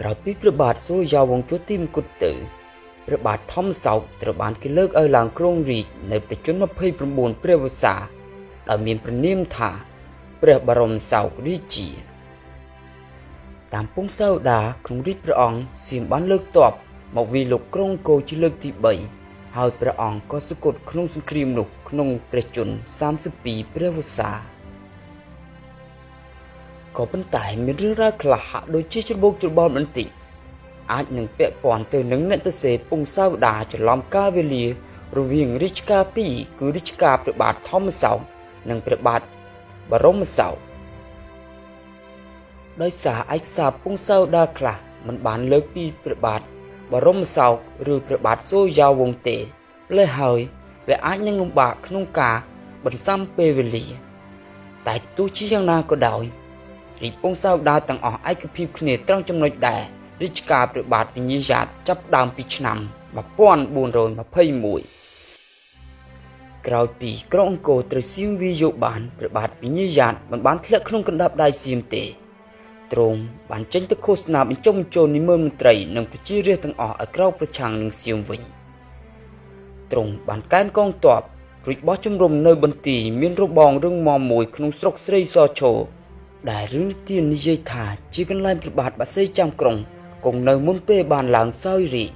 ក្រោយពីព្រះបាទសូរ្យាវង្សជួទីមង្គតទៅព្រះបាទធម្មសោកត្រូវបានគេលើកឲ្យឡើងគ្រងរាជ្យនៅប្រជញ្ញ29ព្រះវស្សាដោយមានព្រះនាមថាព្រះបរមសោករាជា តាមពងសៅដាក្នុងរាជព្រះអង្គសៀមបានលើកទ័ពមកវាយលោកក្រុងគោជាលើកទី3ហើយព្រះអង្គក៏សគត់ក្នុងសង្គ្រាមនោះក្នុងព្រះជន្ម32ព្រះវស្សា ក៏ប៉ុន្តែមានរឿងរ៉ាវខ្លះហាក់ដូចជាច្របូកច្របល់បន្តិចអាចនឹងពាក់ព័ន្ធទៅនឹងអ្នកទសេពងសាវតាច្រឡំកាលវេលា រវាងរាជការ2គឺរាជការព្រះបាទធម្មសោកនិងព្រះបាទបរមសោកដោយសារឯកសារពងសាវតាខ្លះមិនបានលើកពីព្រះបាទបរមសោកឬព្រះបាទសូរ្យាវង្សទេលើហើយវាអាចនឹងលំបាកក្នុងការបន្សាំពេលវេលា តែទោះជាយ៉ាងណាក៏ដោយ រាជពងសាវតាទាំងអស់ឯកភាពគ្នាត្រង់ចំណុចដែររាជការព្រះបាទវិញ្ញាយ៉ាតចាប់ដើមពីឆ្នាំ1421ក្រោយពីក្រុងអង្គរត្រូវសៀមវាយកបានព្រះបាទវិញ្ញាយ៉ាតមិនបានធ្លាក់ក្នុងកណ្ដាប់ដៃសៀមទេទ្រង់បានចេញទៅឃោសនាបញ្ចុះបញ្ចូលនិមឺមន្ត្រីនិងប្រជារាស្ត្រទាំងអស់ឲ្យក្រោកប្រឆាំងនឹងសៀមវិញទ្រង់បានកែនកងទ័ពរួចបោះជំរំនៅបន្ទាយមានរបងរឹងមាំមួយក្នុងស្រុកស្រីសឈរ ដែលរឿងទាននិយាយថាជាកន្លែងប្របាទបាសីចាំក្រុងគង់នៅមុនពេលបានឡើងសោយរាជ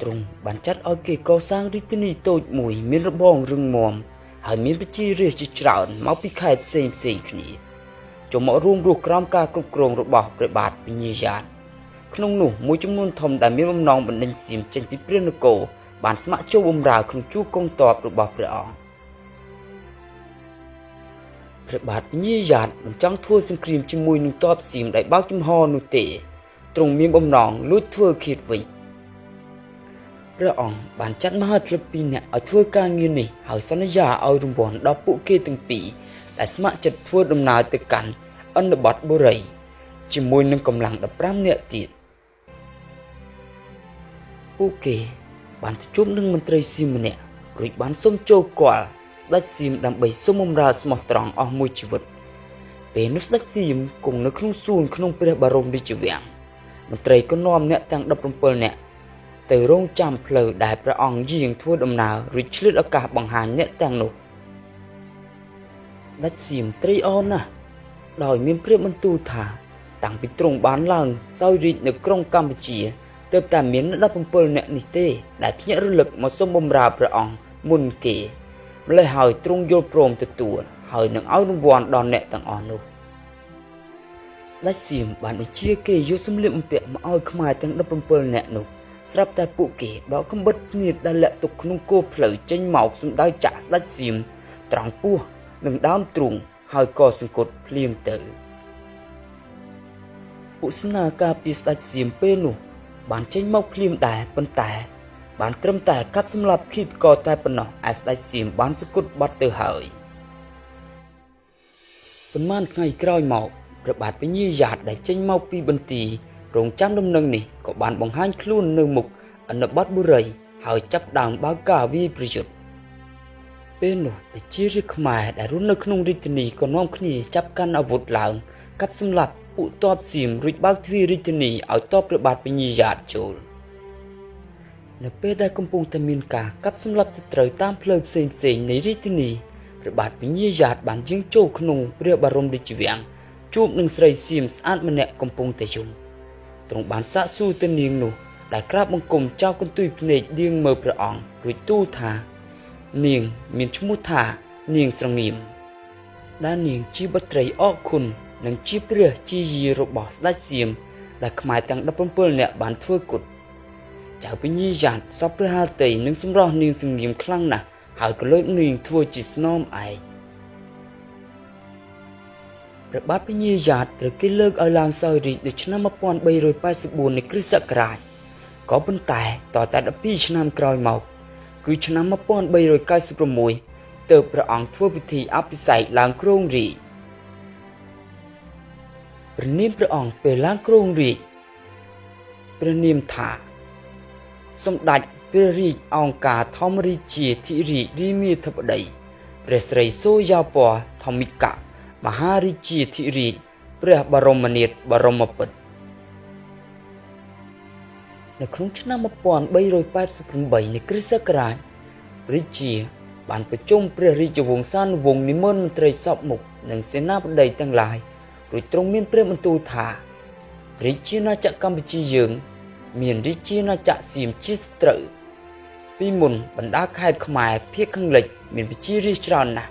ទ្រង់បានចាត់ឲ្យគេកសាងរាជធានីតូចមួយ មានរបងរឹងមាំហើយមានប្រជារាស្ត្រជាច្រើនមកពីខេត្តផ្សេងផ្សេងគ្នាចូលមករួមរស់ក្រោមការគ្រប់គ្រងរបស់ព្រះបាទពញាយ៉ាតក្នុងនោះមួយចំនួនធំដែលមានបំណងបណ្ដេញសៀមចេញពីព្រះនគរបានស្ម័គ្រចូលបម្រើក្នុងជួរកងទ័ពរបស់ព្រះអង្គ ព្រះបាទពញាយ៉ាតមិនចង់ធ្វើសង្គ្រាមជាមួយនឹងទ័ពសៀមដែលបើកចំហនោះទេទ្រង់មានបំណងលួចធ្វើឃាតវិញព្រះអង្គបានចាត់មហាធិបតីអ្នកឲ្យធ្វើការងារនេះហើយសន្យាឲ្យរង្វាន់ដល់ពួកគេទាំងពីរដែលស្ម័គ្រចិត្តធ្វើដំណើរទៅកាន់អន្តបតបុរីជាមួយនឹងកម្លាំង15នាក់ទៀតពួកគេបានទៅជួបនឹងមន្ត្រីសៀមម្នាក់រួចបានសុំចូលគាល់ ស្ដេចសៀមដើម្បីសុំបម្រើស្មោះត្រង់អស់មួយជីវិតពេលនោះស្ដេចសៀមគង់នៅក្នុងសួនក្នុងព្រះបរមរាជវាំងមន្ត្រីក៏នាំអ្នកទាំង17នាក់ទៅរងចាំផ្លូវដែលព្រះអង្គយាងធ្វើដំណើររួចឆ្លៀតឱកាសបង្ហាញអ្នកទាំងនោះស្ដេចសៀមត្រីអរណាស់ដោយមានព្រាបបន្ទូលថា តាំងពីទ្រង់បានឡើងសោយរាជនៅក្រុងកម្ពុជាទើបតែមាន17នាក់នេះទេ ដែលភ្ញាក់រលឹកមកសូមបម្រើព្រះអង្គមុនគេ ម្ល៉េះហើយទ្រង់យល់ព្រមទទួលហើយនឹងឲ្យរង្វាន់ដល់អ្នកទាំងអស់នោះស្ដេចសៀមបានបញ្ជាគេយកសម្លៀកបំពាក់មកឲ្យខ្មែរទាំង17នាក់នោះស្រាប់តែពួកគេដកកំបិតស្នៀតដែលលាក់ទុកក្នុងគោផ្លូវចេញមកសំដៅចាក់ស្ដេចសៀមត្រង់ពោះនិងដើមទ្រូងហើយក៏សង្កត់ភ្លាមទៅឧស្នាការពីស្ដេចសៀមពេលនោះបានចេញមកភ្លាមដែរប៉ុន្តែ បានត្រឹមតែកាត់សម្លាប់ឃីតក៏តែប៉ុណ្ណោះឯស្ដេចសៀមបានសង្កត់បាត់ទៅហើយប៉ុន្មានថ្ងៃក្រោយមកព្រះបាទពញាយ៉ាតដែលចេញមកពីបន្ទាយរងចាំដំណឹងនេះក៏បានបង្ហាញខ្លួននៅមុខអនុបត្តិបុរីហើយចាប់ដើមបើកការវាយប្រយុទ្ធពេលនោះប្រជារាស្ត្រខ្មែរដែលរស់នៅក្នុងរាជធានីក៏នាំគ្នាចាប់កាន់អាវុធឡើងកាប់សម្លាប់ពួកទ័ពសៀមរួចបើកទ្វាររាជធានីឲ្យទ័ពព្រះបាទពញាយ៉ាតចូល នៅពេលដែលកំពុងតែមានការកាប់សម្លាប់សត្រូវតាមផ្លូវផ្សេងផ្សេងនៃរាជធានីព្រះបាទពញាយ៉ាតបានយាងចូលក្នុងព្រះបរមរាជវាំងជួបនឹងស្រីសៀមស្អាតម្នាក់កំពុងតែយំទ្រង់បានសាកសួរទៅនាងនោះដែលក្រាបបង្គំចោលកន្ទុយភ្នែកនាងមើលព្រះអង្គរួចទូលថា នាងមានឈ្មោះថានាងស្រងៀមដែលនាងជាបុត្រីអរគុណនិងជាព្រះជាយារបស់ស្ដេចសៀមដែលខ្មែរទាំង17នាក់បានធ្វើគុត ចៅពញាយ៉ាតសពព្រះハតីនិងសម្រស់នាងសងៀមខ្លាំងណាស់ហើយក៏លើកនាងធ្វើជាស្នំឯកព្រះបាទពញាយ៉ាតត្រូវគេលើកឲ្យឡើងសោយរាជនៅឆ្នាំ1384នៃគ្រិស្តសករាជក៏ប៉ុន្តែតតែ12ឆ្នាំក្រោយមក គឺឆ្នាំ1396ទើបព្រះអង្គធ្វើពិធីអភិសេកឡើងគ្រងរាជព្រះនាមព្រះអង្គពេលឡើងគ្រងរាជព្រះនាមថា សម្ដេចព្រះរាជអង្គការធម្មរាជាធិរាជរាមាធិបតីព្រះស្រីសូយ៉ាពណ៌ធម្មិកៈមហារាជាធិរាជព្រះបរមនាថបរមពុទ្ធនៅក្នុងឆ្នាំ1388នៃគ្រិស្តសករាជរាជាបានប្រជុំព្រះរាជវង្សានុវង្សនិមន្តមន្ត្រីសពមុខនិងសេនាបតីទាំងឡាយរួចទ្រង់មានព្រះបន្ទូលថារាជាណាចក្រកម្ពុជាយើង មានរាជាណាចក្រសៀមជាសត្រូវពីមុនបណ្ដាខេត្តខ្មែរភាគខាងលិចមានប្រជារាស្ត្រច្រើនណាស់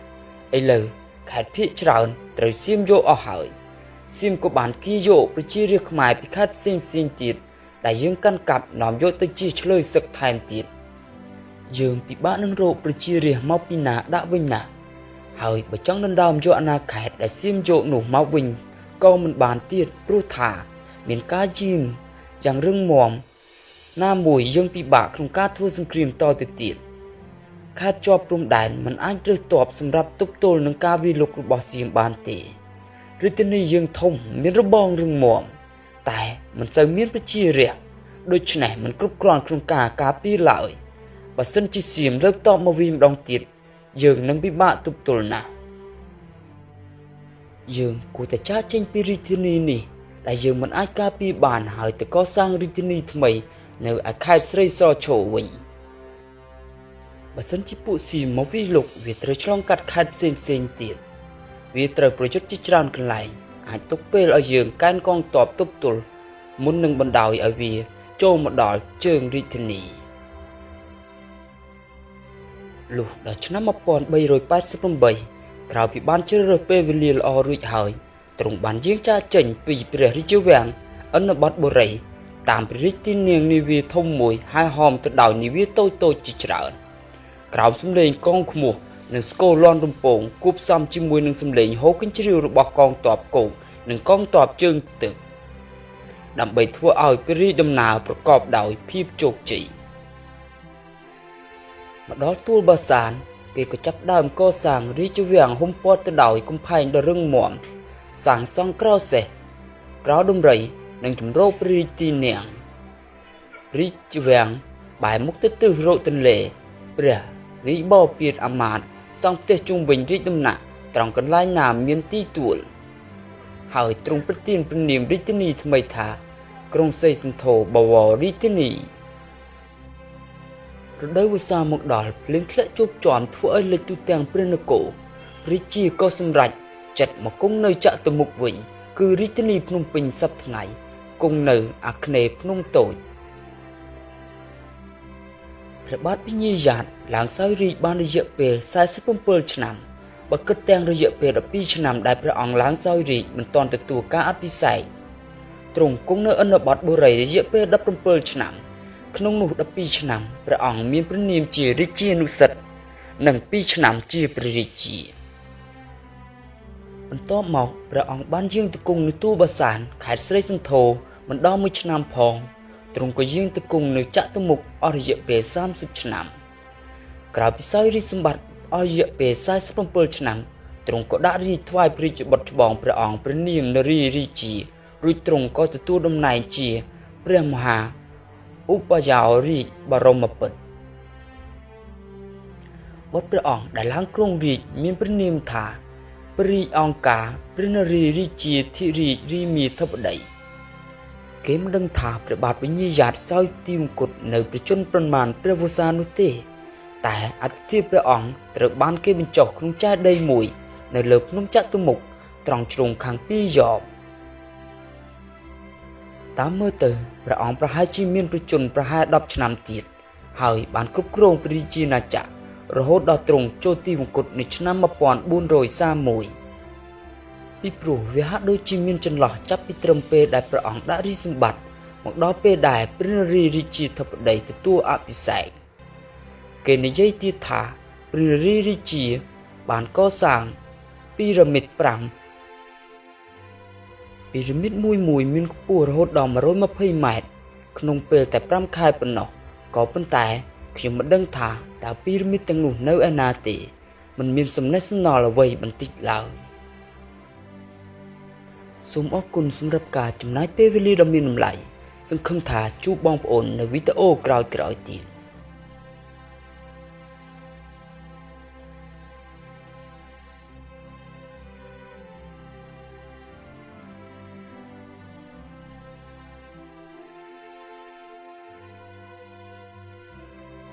ឥឡូវខេត្តភាគច្រើនត្រូវសៀមយកអស់ហើយសៀមក៏បានគៀយកប្រជារាស្ត្រខ្មែរពីខេត្តផ្សេងផ្សេងទៀតដែលយើងកាន់កាប់នាំយកទៅជាឆ្លើយសឹកថែមទៀតយើងពិបាកនឹងរកប្រជារាស្ត្រមកពីណាដាក់វិញណាហើយបើចង់ដណ្ដើមយកអាណាខេត្តដែលសៀមយកនោះមកវិញក៏មិនបានទៀតព្រោះថា មានការយាម យ៉ាងរឹងមាំណាមួយយើងពិបាកក្នុងការធ្វើសង្គ្រាមតទៅទៀតខេត្តជាប់ព្រំដែនមិនអាចរើសទ័ពសម្រាប់ទប់ទល់នឹងការវាយលុករបស់សៀមបានទេរាជធានីយើងធំមានរបងរឹងមាំតែមិនសូវមានប្រជារាស្ត្រដូច្នេះមិនគ្រប់គ្រាន់ក្នុងការការពារឡើយបើសិនជាសៀមលើកតបមកវិញម្ដងទៀតយើងនឹងពិបាកទប់ទល់ណាស់យើងគួរតែចាកចេញពីរាជធានីនេះ ដែលយើងមិនអាចការពារបានហើយទៅកសាងរាជធានីថ្មី នៅឯខេត្តស្រីសឈរវិញបើសិនជាពួកសៀមមកវាយលុកវាត្រូវឆ្លងកាត់ខេត្តផ្សេងផ្សេងទៀតវាត្រូវប្រយុទ្ធជាច្រើនកន្លែងអាចទុកពេលឲ្យយើងកែនកងទ័ពទប់ទល់មុននឹងបណ្ដោយឲ្យវា ចូលមកដល់ជើងរាជធានីលុះដល់ឆ្នាំ1388ក្រោយពីបានជ្រើសរើសពេលវេលាល្អរួចហើយ ទ្រង់បានយាងចាកចេញពីព្រះរាជវាំងអនុបតបុរីតាមព្រះរាជទីនាងនាវាធំមួយហើយហោមទៅដោយនាវាតូចតូចជាច្រើនក្រោមសំឡេងកងខ្មោះនិងស្គរលាន់រំពងគួបផ្សំជាមួយនឹងសំឡេងហូរកញ្ជ្រៀវរបស់កងទ័ពគោកនិងកងទ័ពជើងទឹកដើម្បីធ្វើឲ្យព្រះរាជដំណើរប្រកបដោយភាពជោគជ័យមកដល់ទួលបាសានគេក៏ចាប់ដើមកសាងរាជវាំងហ៊ុំព័ទ្ធទៅដោយកំផែងដ៏រឹងមាំ សាងសង់ក្រោសេះក្រោដំរីនិងជំរោព្រះរាជទីនាងរាជវាំងបែរមុខទៅទិសរកទន្លេព្រះរាជបពៀតអាមាត្យសង់ផ្ទះជុំវិញរាជដំណាក់ត្រង់កន្លែងណាមានទីទួល ហើយទ្រង់ប្រទានព្រះនាមរាជធានីថ្មីថា ក្រុងសេសន្ធោបវររាជធានីរដូវវស្សាមកដល់ភ្លៀងធ្លាក់ជោគជាំធ្វើឲ្យលិចទូទាំងព្រះនគររាជាក៏សម្រេច ចិត្តមកគង់នៅចតុមុខវិញ គឺរាជធានីភ្នំពេញសប្តាហ៍ថ្ងៃគង់នៅអាគ្នេយ៍ភ្នំតូចព្រះបាទពញាយ៉ាតឡើងសោយរាជបានរយៈពេល47ឆ្នាំបើគិតទាំងរយៈពេល12ឆ្នាំដែលព្រះអង្គឡើងសោយរាជមិនទាន់ទទួលការអភិសេកទ្រង់គង់នៅអនុបត្តិបុរីរយៈពេល17ឆ្នាំ ក្នុងនោះ12ឆ្នាំព្រះអង្គមានព្រះនាមជារាជានុសិទ្ធនិង2ឆ្នាំជាព្រះរាជា បន្ទាប់មកព្រះអង្គបានយាងទៅគង់នៅទូបាសានខេត្តស្រីសន្ធរមិនដល់មួយឆ្នាំផងទ្រង់ក៏យាងទៅគង់នៅចតុមុខអស់រយៈពេល30ឆ្នាំក្រោយពីសោយរាជសម្បត្តិអស់រយៈពេល47ឆ្នាំទ្រង់ក៏ដាក់រាជថ្វាយព្រះរាជបុត្រច្បងព្រះអង្គព្រះនាមនរីរាជារួចទ្រង់ក៏ទទួលតំណែងជាព្រះមហាឧបយោរាជបរមពុទ្ធបុត្រព្រះអង្គដែលឡើងគ្រងរាជមានព្រះនាមថាព្រះរាជអង្គការព្រះនរារាជាធិរាជរាមាធិបតីគេមិនដឹងថាព្រះបាទវិញ្ញាយ៉ាតសោយទីមង្គតនៅប្រជជនប្រមាណព្រះវស្សានោះទេ តែអធិធិព្រះអង្គត្រូវបានគេបញ្ចុះក្នុងចេតិយមួយ នៅលើភ្នំចតុមុខត្រង់ជ្រុងខាងពីយ៉បតាមមើលទៅព្រះអង្គប្រហែលជាមានប្រជជនប្រហែល10ឆ្នាំទៀតហើយបានគ្រប់គ្រងព្រះរាជាណាចក្រ រហូតដល់ទ្រង់ចូលទីវង្គតនៅឆ្នាំ1431ពីព្រោះវាហាក់ដូចជាមានចន្លោះចាប់ពីត្រឹមពេលដែលព្រះអង្គដាក់រាជសម្បត្តិមកដល់ពេលដែលព្រះនរារាជាធិបតីទទួលអភិសេកគេនិយាយទៀតថាព្រះនរារាជាបានកសាងពីរ៉ាមីត5ពីរ៉ាមីតមួយមួយមានខ្ពស់រហូតដល់120ម៉ែត្រក្នុងពេលតែ5ខែប៉ុណ្ណោះក៏ប៉ុន្តែ ខ្ញុំមិនដឹងថាតើពីរ៉ាមីតទាំងនោះនៅឯណាទេមិនមានសំណេះសំណាលអ្វីបន្តិចឡើយសូមអរគុណសម្រាប់ការចំណាយពេលវេលាដ៏មានតម្លៃសង្ឃឹមថាជួបបងប្អូននៅវីដេអូក្រោយៗទៀត